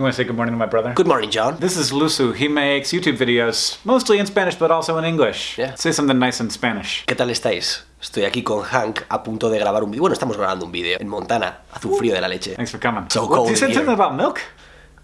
You want to say good morning to my brother? Good morning, John. This is Lusu. He makes YouTube videos, mostly in Spanish, but also in English. Yeah. Say something nice in Spanish. ¿Qué tal estáis? Estoy aquí con Hank a punto de grabar un vídeo. Bueno, estamos grabando un vídeo en Montana. Hace un frío de la leche. Thanks for coming. So What, cold You said something about milk?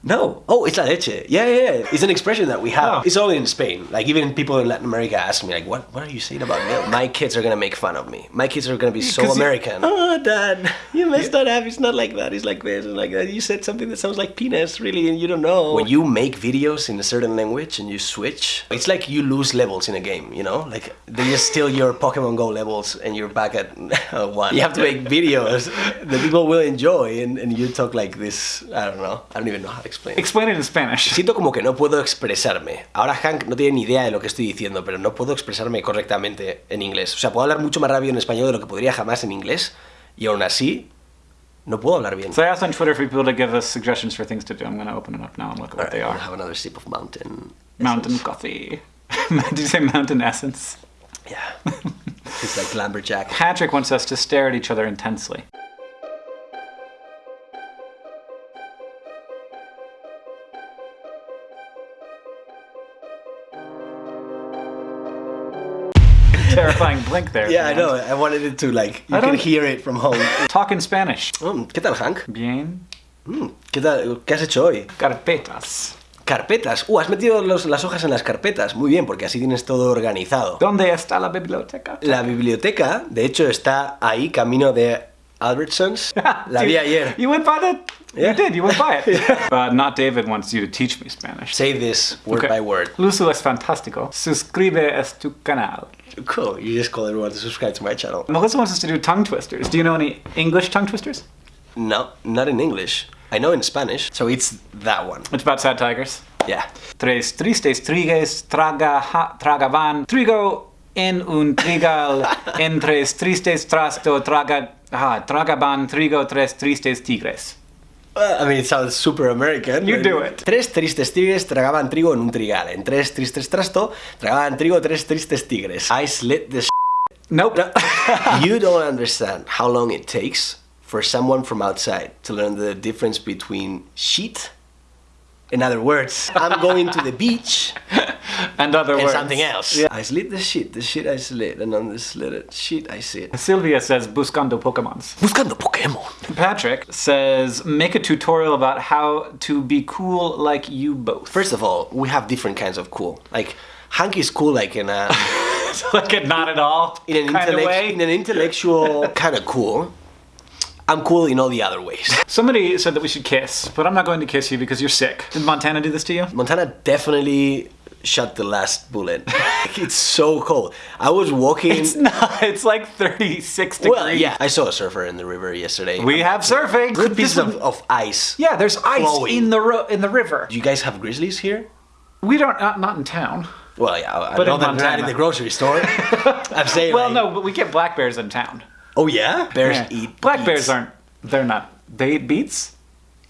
No. Oh, it's la leche. Yeah, yeah, yeah. It's an expression that we have. Oh. It's only in Spain. Like even people in Latin America ask me, like, what, what are you saying about milk? My kids are gonna make fun of me. My kids are gonna be so 'Cause you- American. oh, Dad, you messed that up. It's not like that. It's like this and like that. You said something that sounds like penis, really, and you don't know. When you make videos in a certain language and you switch, it's like you lose levels in a game. You know, like they just steal your Pokemon Go levels and you're back at uh, one. You have to make videos that people will enjoy, and, and you talk like this. I don't know. I don't even know how to explain. Explain in Spanish. Siento como que no puedo expresarme. Ahora Hank no tiene ni idea de lo que estoy diciendo, pero no puedo expresarme correctamente en inglés. O sea, puedo hablar mucho más rápido en español de lo que podría jamás en inglés, y aún así, no puedo hablar bien. So I asked on Twitter for people to give us suggestions for things to do. I'm going to open it up now and look at what Alright, they are. have another sip of mountain. Mountain essence. coffee. Did you say mountain essence? Yeah. it's like lumberjack. Patrick wants us to stare at each other intensely. Terrifying blink there. Yeah, I know. I wanted it to like you I can don't- hear it from home. Talk in Spanish. Mm, ¿Qué tal, Hank? Bien. Mm, ¿Qué tal? ¿Qué has hecho hoy? Carpetas. Carpetas. Uh, has metido los- las hojas en las carpetas. Muy bien, porque así tienes todo organizado. ¿Dónde está la biblioteca? La biblioteca, de hecho, está ahí, camino de Albertsons. La vi ayer. You went by the. Yeah. You did. You went by it. But uh, not David wants you to teach me Spanish. Say this word Okay. by word. Luzu es fantástico. Suscribe a tu canal. Cool. You just call everyone to subscribe to my channel. Melissa wants us to do tongue twisters. Do you know any English tongue twisters? No, not in English. I know in Spanish. So it's that one. It's about sad tigers. Yeah. Tres tristes trigues traga, ha, tragaban trigo en un trigal en tres tristes trasto traga, ah, tragaban trigo tres tristes tigres. I mean, it sounds super American. You do it. Tres tristes tigres tragaban trigo en un trigal. En tres tristes trasto tragaban trigo tres tristes tigres. I slit the Nope. you don't understand how long it takes for someone from outside to learn the difference between sheet. In other words, I'm going to the beach and other and words. something else. Yeah. I slit the sheet, the sheet I slit, and on the slitted sheet I sit. Sylvia says buscando Pokemons. Buscando Pokémon. Patrick says make a tutorial about how to be cool like you both. First of all, we have different kinds of cool. Like Hank is cool, like in uh, a like a not at all in an, kind of intellect- way. in an intellectual kind of cool. I'm cool in all the other ways. Somebody said that we should kiss, but I'm not going to kiss you because you're sick. Did Montana do this to you? Montana definitely shot the last bullet. it's so cold. I was walking. It's not. It's like 36 degrees. well, yeah, I saw a surfer in the river yesterday. We have surfing. good This pieces of, of ice. yeah, there's ice flowing. in the in the river. Do you guys have grizzlies here? We don't not, not in town. Well, yeah, I, But know in that not Montana. in the grocery store. I'm saying. Well, like- no, but we get black bears in town. Oh yeah, bears Yeah. eat. Black beets. bears aren't. They're not. They eat beets.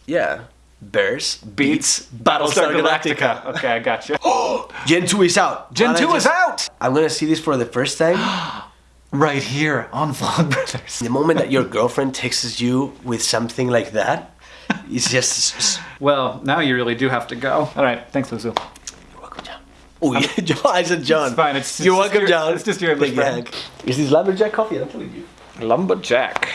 Yeah, bears Beets. Battlestar Galactica. Okay, I got you. Gen two is out. Gen Wanna two is out. I'm gonna see this for the first time. Right here on Vlogbrothers. the moment that your girlfriend texts you with something like that, it's just. s- s- Well, now you really do have to go. All right, thanks, Luzu. You're welcome, John. Oh, yeah, John. I said John. It's fine, it's- it's You're just welcome, your- John. it's just your English Thank you, friend. Hank. Is this lumberjack coffee? I'm telling you. Lumberjack.